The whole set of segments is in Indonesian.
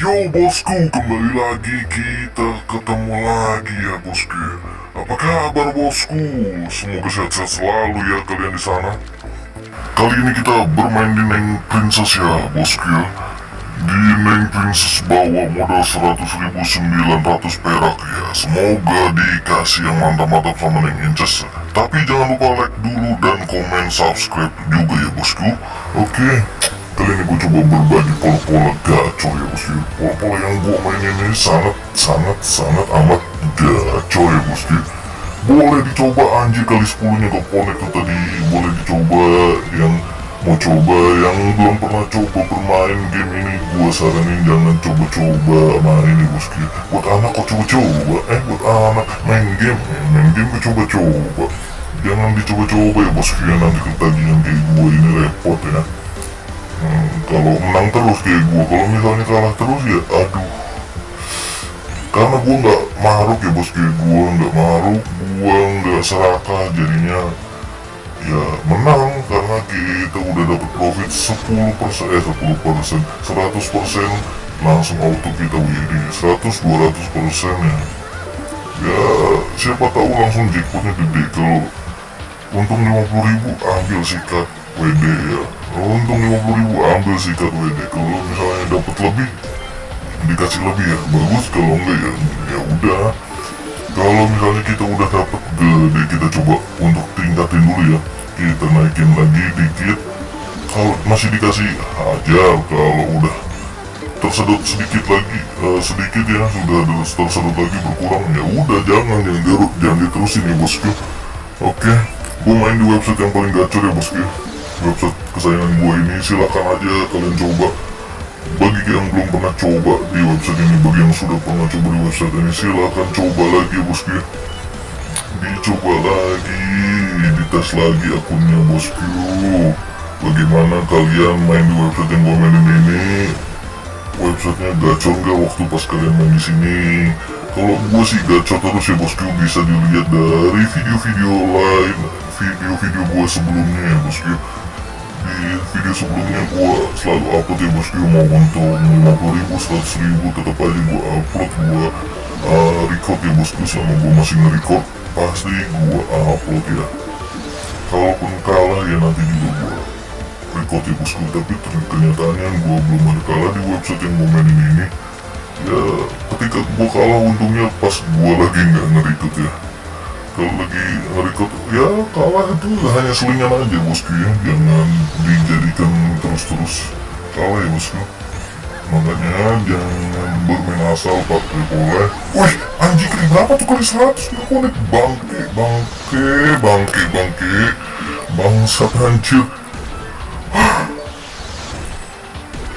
Yo bosku, kembali lagi kita ketemu lagi ya bosku. Apa kabar bosku? Semoga sehat-sehat selalu ya kalian di sana. Kali ini kita bermain di Neng Princess ya bosku ya. Di Neng Princess bawa modal 100.900 perak ya. Semoga dikasih yang mantap-mantap sama Neng Inces. Tapi jangan lupa like dulu dan komen subscribe juga ya bosku. Oke. Kali ini gue coba berbagi pola-pola gacor ya bosku Pola-pola yang gue mainin ini sangat sangat sangat amat gacor ya bosku Boleh dicoba anjir kali 10 nya ke connect tuh tadi. Boleh dicoba yang mau coba yang belum pernah coba bermain game ini. Gue saranin jangan coba-coba main ini bosku Buat anak kok coba-coba? Eh buat anak main game eh, Main game kok coba-coba? Jangan dicoba-coba ya bosku ya Nanti ketagihan kayak gue ini repot ya Kalau menang terus kayak gue kalau misalnya kalah terus ya aduh. Karena gue nggak maruk ya bos kayak gue nggak maruk gue nggak serakah jadinya. Ya menang karena kita udah dapet profit 10 persen eh 10 persen 100 persen langsung auto kita WD 100 200 persen ya. Ya siapa tahu langsung jackpotnya gede. Kalau untung 50 ribu ambil sikat WD ya untung 50 ribu ambil sikat WD kalau misalnya dapat lebih dikasih lebih ya. Bagus kalau enggak ya ya udah. Kalau misalnya kita udah dapat gede kita coba untuk tingkatin dulu ya. Kita naikin lagi dikit. Kalau masih dikasih hajar kalau udah tersedot sedikit lagi uh, sedikit ya sudah tersedot lagi berkurang ya udah jangan jangan dirut jangan diterusin ya bosku. Oke gue main di website yang paling gacor ya bosku website kesayangan gue ini silahkan aja kalian coba. Bagi yang belum pernah coba di website ini bagi yang sudah pernah coba di website ini silahkan coba lagi bosku. Dicoba lagi dites lagi akunnya bosku. Bagaimana kalian main di website yang gue mainin ini? Websitenya gacor nggak waktu pas kalian main di sini? Kalau gue sih gacor terus ya bosku. Bisa dilihat dari video-video lain video-video gue sebelumnya ya bosku di video sebelumnya gue selalu upload ya bosku mau untuk 50 ribu 100 ribu tetap aja gue upload gue uh, record ya bosku selama gue masih nge-record pasti gue upload ya. Kalaupun kalah ya nanti juga gue record ya bosku. Tapi kenyataannya gue belum ada kalah di website yang gue mainin ini ya ketika gue kalah untungnya pas gue lagi nggak nge-record ya kalau lagi nge-record ya kalah itu hanya selingan aja bosku ya. Jangan dijadikan terus-terus. Kalah ya bosku. Makanya jangan bermain asal pakai boleh. Wih anjing kali berapa tuh kali? 100 nggak konek? Bangke bangke bangke bangke. Bangsat hancur.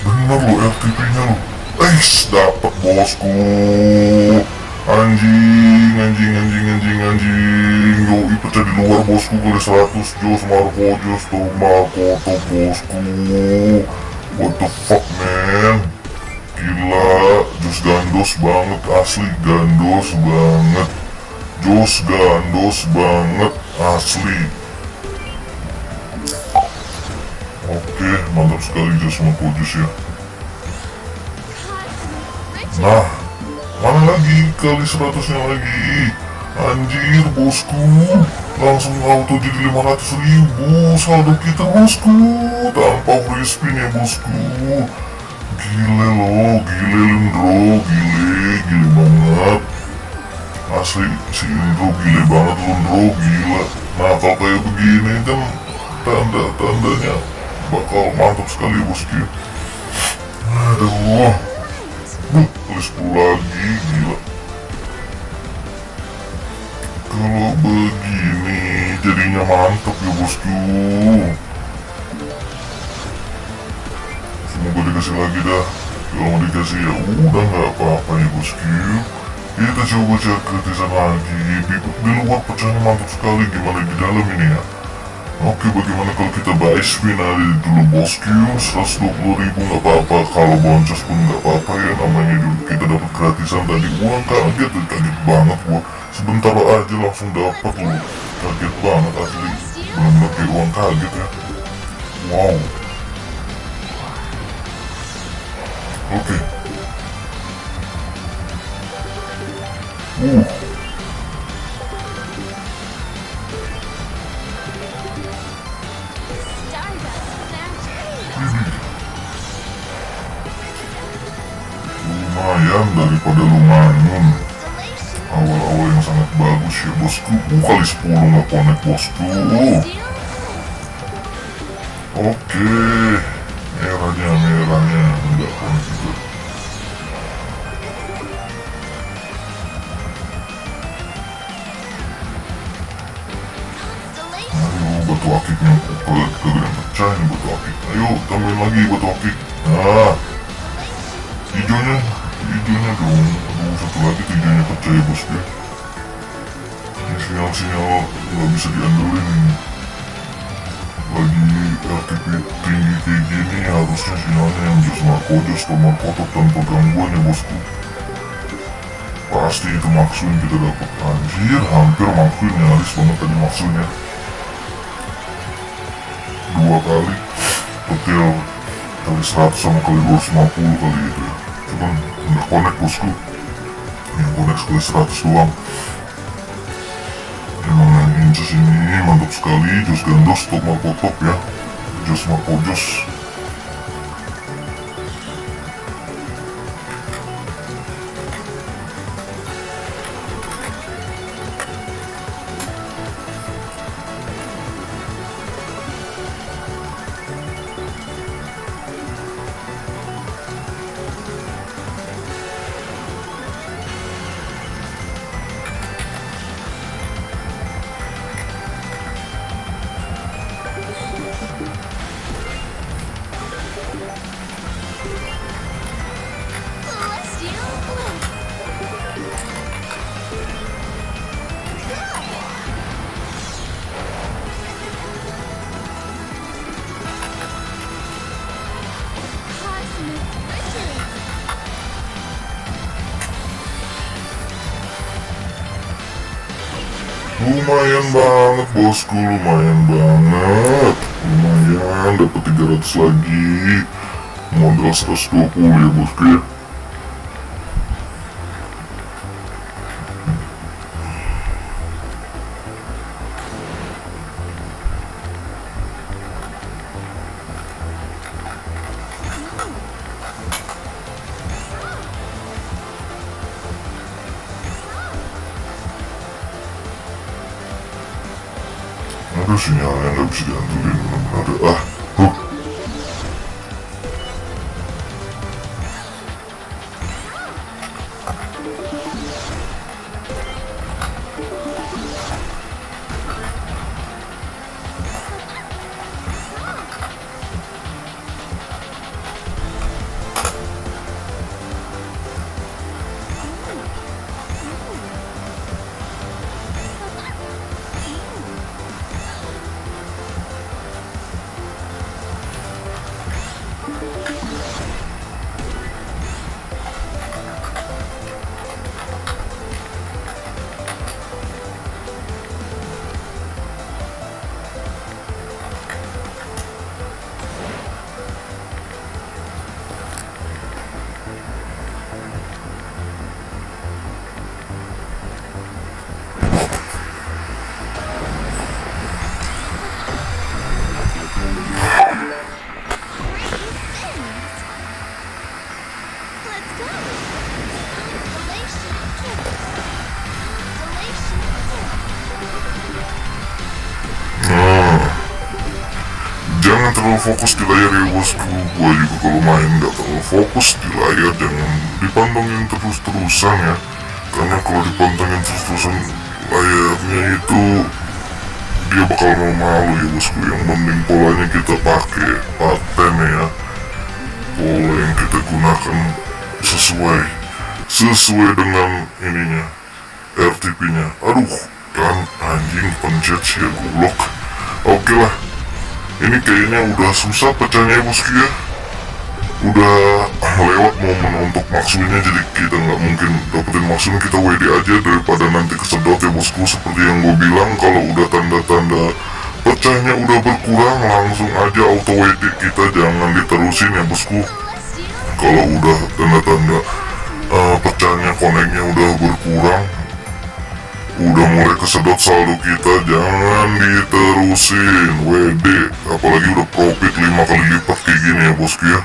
Bener lo RTP nya lo Eish, dapat bosku anjing anjing anjing anjing anjing. Yoi pecah di luar bosku kali 100 jos Marco jos Marco tuh bosku. What the fuck man? Gila jos gandos banget asli gandos banget. Jos gandos banget asli. Oke mantap sekali jos Marco jos ya. Nah mana lagi kali seratusnya lagi. Anjir bosku. Langsung auto jadi 500 ribu. Saldo kita bosku. Tanpa free spin ya bosku. Gile loh gile Lindro gile gile banget. Asli si Indro gile banget Lindro gila. Nah kalau kayak begini kan tanda-tandanya bakal mantap sekali bosku. Aduh 10 lagi, gila. Kalau begini jadinya mantap ya bosku. Semoga dikasih lagi dah. Kalau dikasih ya udah nggak apa-apa ya bosku. Kita coba cek kritisan lagi. Di, di luar pecahnya mantap sekali. Gimana di dalam ini ya Oke, bagaimana kalau kita buy spin dulu bosku. 120 ribu nggak apa-apa. Kalau boncos pun nggak apa-apa ya Namanya dulu kita dapat gratisan tadi. Uang kaget Kaget banget gua. Sebentar aja langsung dapat loh Kaget banget asli. Belum lagi uang kaget ya. Wow. Oke. Okay. Uh. Lumayan daripada lumayan. Awal-awal yang sangat bagus ya bosku. Uh, kali 10 nggak connect bosku. Oke. Merahnya merahnya. Enggak connect juga. Ayo batu akiknya kalau kalian pecah ini batu akik. Ayo tambahin lagi batu akik. Nah hijaunya hijaunya dong aduh satu lagi pecah ya bosku ini sinyal-sinyal nggak bisa diandelin ini lagi RTP tinggi kayak gini harusnya sinyalnya yang just markojos atau markotot tanpa gangguan ya bosku pasti itu maksudnya kita dapat anjir hampir maksudnya nyaris banget tadi maksudnya dua kali petil kali 100 sama kali 250 kali itu ya cuman nggak connect bosku yang connect sekali 100 doang. Yang inces ini mantap sekali jos gandos top markotop ya. Jos markojos Celestial. Lumayan banget bosku lumayan banget. Lumayan dapat 300 lagi. Modal 120 ya bosku ya ada sinyal yang gak bisa diandelin bener-bener ada ah huh. Let's jangan terlalu fokus di layar ya bosku Gua juga kalau main gak terlalu fokus di layar Jangan dipantengin terus-terusan ya. Karena kalau dipantengin terus-terusan layarnya itu Dia bakal malu ya bosku. Yang mending polanya kita pakai paten ya. Pola yang kita gunakan sesuai Sesuai dengan ininya RTP-nya Aduh kan anjing pencet ya goblok. Oke lah Ini kayaknya udah susah pecahnya ya bosku ya. Udah lewat momen untuk maksudnya Jadi kita nggak mungkin dapetin maksudnya Kita WD aja daripada nanti kesedot ya bosku. Seperti yang gue bilang Kalau udah tanda-tanda pecahnya udah berkurang Langsung aja auto WD kita Jangan diterusin ya bosku. Kalau udah tanda-tanda eh, pecahnya koneknya kesedot saldo kita jangan diterusin WD apalagi udah profit 5 kali lipat kayak gini ya bosku ya.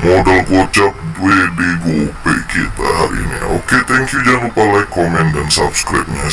Modal gocap WD gope kita hari ini. Oke thank you. Jangan lupa like comment dan subscribe nya